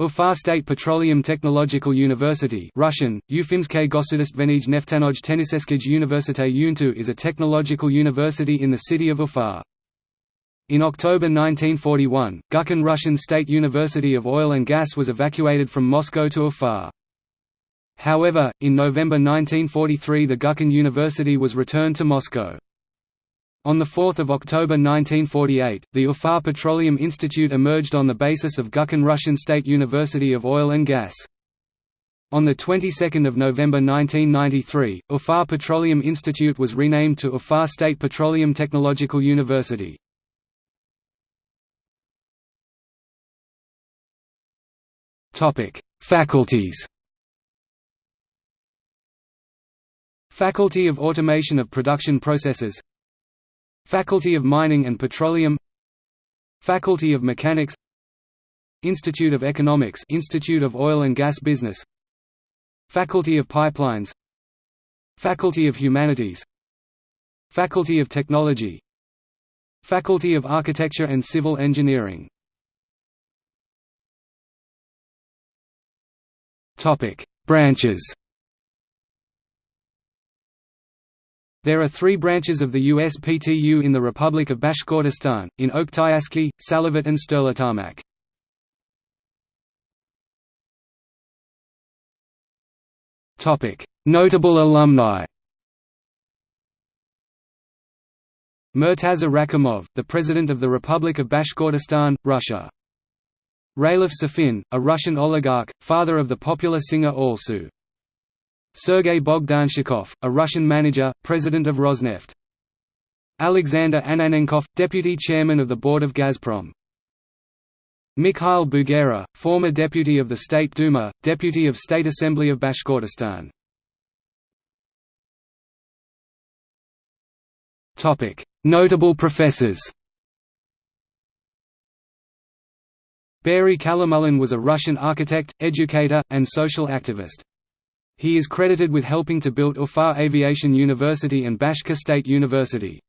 Ufa State Petroleum Technological University Russian, Ufimsky Gosudastvenij Neftanoj Teniseskij Universite Untu is a technological university in the city of Ufa. In October 1941, Gubkin Russian State University of Oil and Gas was evacuated from Moscow to Ufa. However, in November 1943 the Gubkin University was returned to Moscow. On 4 October 1948, the Ufa Petroleum Institute emerged on the basis of Gubkin Russian State University of Oil and Gas. On the 22nd of November 1993, Ufa Petroleum Institute was renamed to Ufa State Petroleum Technological University. Topic: Faculties. Faculty of Automation of Production Processes Faculty of Mining and Petroleum Faculty of Mechanics Institute of Economics Institute of Oil and Gas Business Faculty of Pipelines Faculty of Humanities Faculty of Technology Faculty of Architecture and Civil Engineering Branches There are three branches of the USPTU in the Republic of Bashkortostan, in Oktyabrsky, Salavat and Sterlitamak. Notable alumni Murtaza Rakhimov, the President of the Republic of Bashkortostan, Russia. Ralif Safin, a Russian oligarch, father of the popular singer Alsu. Sergei Bogdanchikov, a Russian manager, president of Rosneft. Alexander Ananenkov, deputy chairman of the board of Gazprom. Mikhail Bugera, former deputy of the State Duma, deputy of State Assembly of Bashkortostan. Notable professors Bary Khalomulin was a Russian architect, educator, and social activist. He is credited with helping to build Ufa Aviation University and Bashkir State University.